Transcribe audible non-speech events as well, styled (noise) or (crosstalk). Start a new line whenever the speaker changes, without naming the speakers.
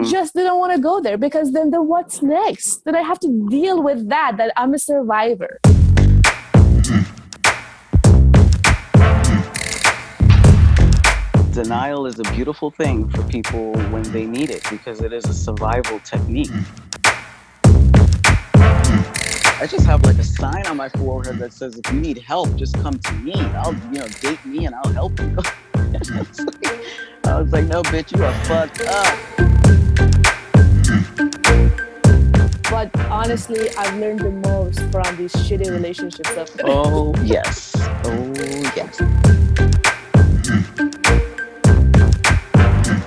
I just didn't want to go there because then, then what's next? Then I have to deal with that, that I'm a survivor.
Denial is a beautiful thing for people when they need it because it is a survival technique. I just have like a sign on my forehead that says, if you need help, just come to me. I'll, you know, date me and I'll help you. (laughs) I was like, no, bitch, you are fucked up.
But honestly, I've learned the most from these shitty relationships.
Oh, yes. Oh, yes.